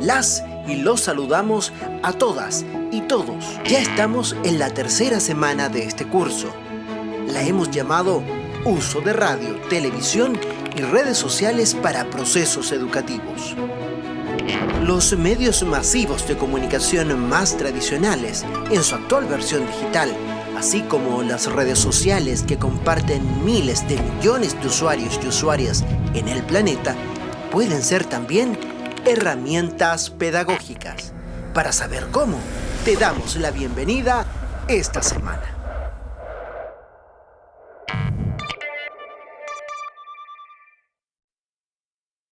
Las y los saludamos a todas y todos. Ya estamos en la tercera semana de este curso. La hemos llamado Uso de radio, televisión y redes sociales para procesos educativos. Los medios masivos de comunicación más tradicionales, en su actual versión digital, así como las redes sociales que comparten miles de millones de usuarios y usuarias en el planeta, pueden ser también herramientas pedagógicas. Para saber cómo, te damos la bienvenida esta semana.